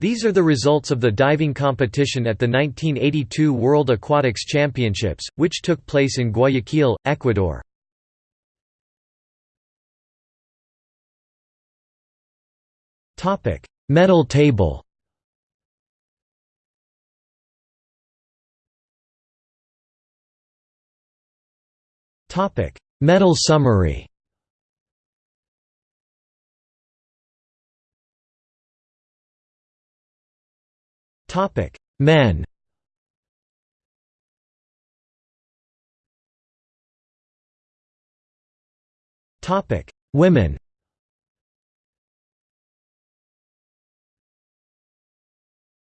These are the results of the diving competition at the 1982 World Aquatics Championships, which took place in Guayaquil, Ecuador. Medal table Medal summary Topic: Men. Topic: Women.